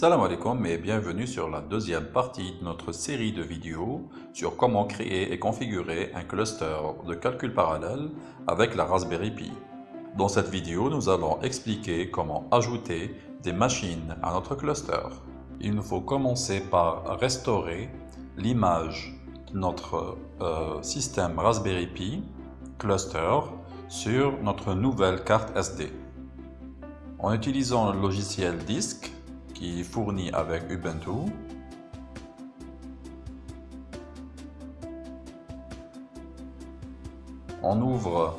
Salam alaikum et bienvenue sur la deuxième partie de notre série de vidéos sur comment créer et configurer un cluster de calcul parallèle avec la Raspberry Pi. Dans cette vidéo, nous allons expliquer comment ajouter des machines à notre cluster. Il nous faut commencer par restaurer l'image de notre euh, système Raspberry Pi cluster sur notre nouvelle carte SD. En utilisant le logiciel Disk, qui est fourni avec Ubuntu. On ouvre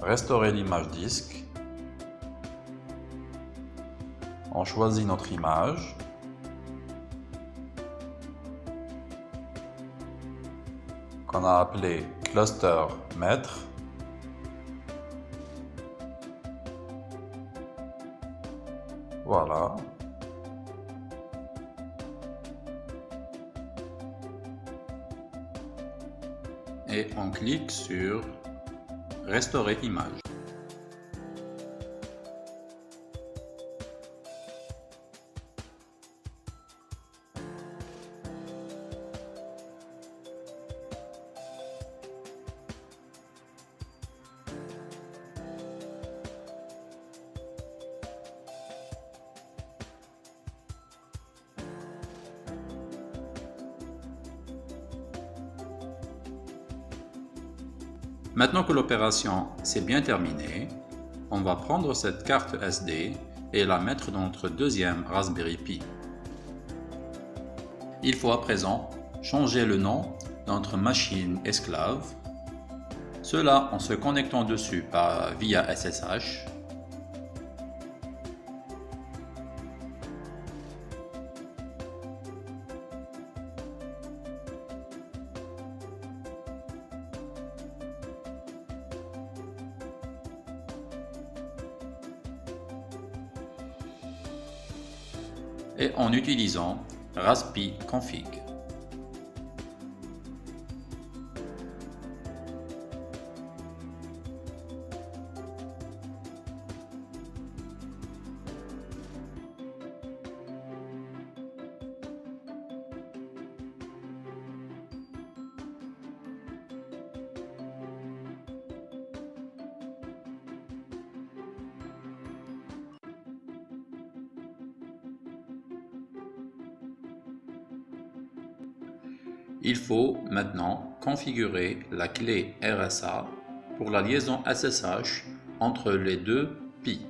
Restaurer l'image disque. On choisit notre image. qu'on a appelé cluster maître. Voilà. Et on clique sur Restaurer image. Maintenant que l'opération s'est bien terminée, on va prendre cette carte SD et la mettre dans notre deuxième Raspberry Pi. Il faut à présent changer le nom de notre machine esclave, cela en se connectant dessus par, via SSH en utilisant raspi config. Il faut maintenant configurer la clé RSA pour la liaison SSH entre les deux PI.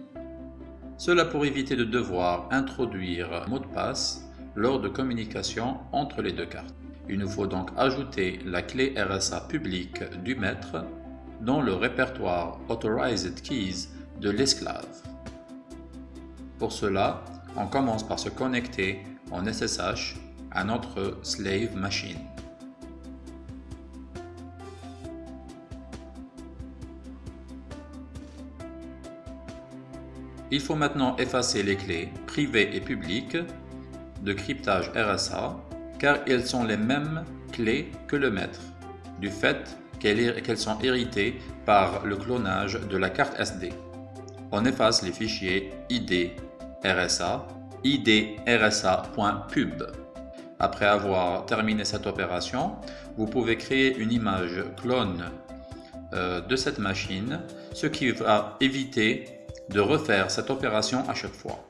Cela pour éviter de devoir introduire mot de passe lors de communication entre les deux cartes. Il nous faut donc ajouter la clé RSA publique du maître dans le répertoire Authorized Keys de l'esclave. Pour cela, on commence par se connecter en SSH à notre slave machine. Il faut maintenant effacer les clés privées et publiques de cryptage RSA car elles sont les mêmes clés que le maître, du fait qu'elles sont héritées par le clonage de la carte SD. On efface les fichiers ID RSA, idrsa.pub. Après avoir terminé cette opération, vous pouvez créer une image clone euh, de cette machine, ce qui va éviter de refaire cette opération à chaque fois.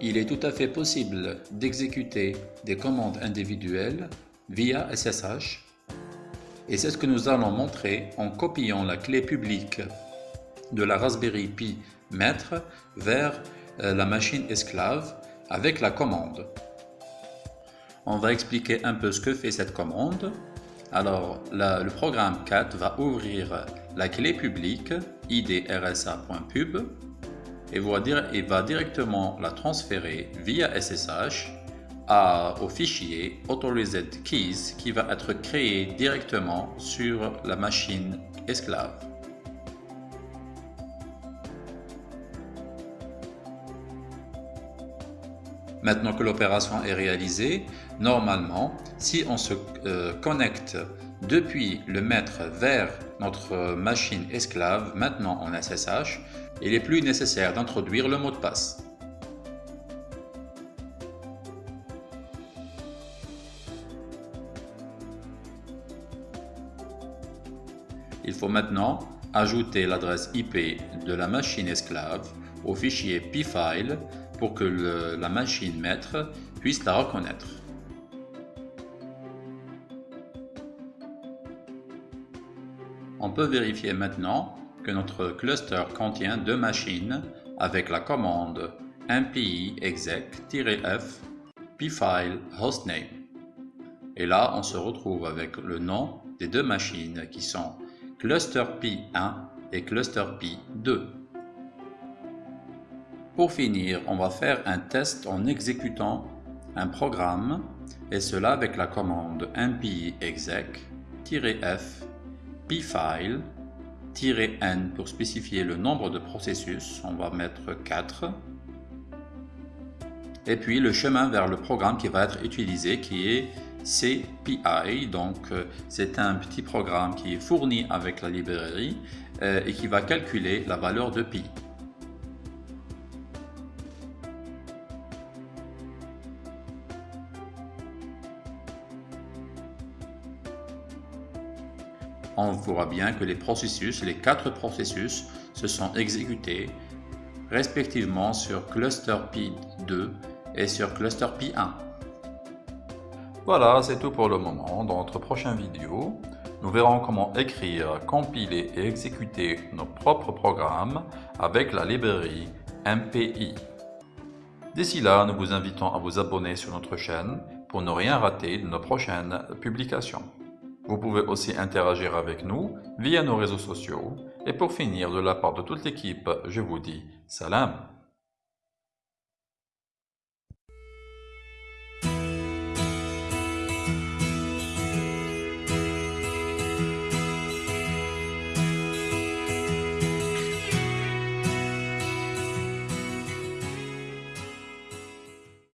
Il est tout à fait possible d'exécuter des commandes individuelles via SSH et c'est ce que nous allons montrer en copiant la clé publique de la Raspberry Pi maître vers euh, la machine esclave avec la commande. On va expliquer un peu ce que fait cette commande. Alors, le programme CAT va ouvrir la clé publique idrsa.pub et va directement la transférer via SSH au fichier Authorized Keys qui va être créé directement sur la machine esclave. Maintenant que l'opération est réalisée, normalement, si on se euh, connecte depuis le maître vers notre machine esclave, maintenant en SSH, il n'est plus nécessaire d'introduire le mot de passe. Il faut maintenant ajouter l'adresse IP de la machine esclave au fichier pfile pour que la machine maître puisse la reconnaître. On peut vérifier maintenant que notre cluster contient deux machines avec la commande mpi exec-f pfile hostname. Et là, on se retrouve avec le nom des deux machines qui sont cluster P1 et cluster P2. Pour finir, on va faire un test en exécutant un programme et cela avec la commande mpi exec-f pfile n pour spécifier le nombre de processus, on va mettre 4 et puis le chemin vers le programme qui va être utilisé qui est CPI, donc euh, c'est un petit programme qui est fourni avec la librairie euh, et qui va calculer la valeur de pi. On voit bien que les processus, les quatre processus, se sont exécutés respectivement sur cluster P2 et sur cluster P1. Voilà, c'est tout pour le moment. Dans notre prochaine vidéo, nous verrons comment écrire, compiler et exécuter nos propres programmes avec la librairie MPI. D'ici là, nous vous invitons à vous abonner sur notre chaîne pour ne rien rater de nos prochaines publications. Vous pouvez aussi interagir avec nous via nos réseaux sociaux. Et pour finir, de la part de toute l'équipe, je vous dis salam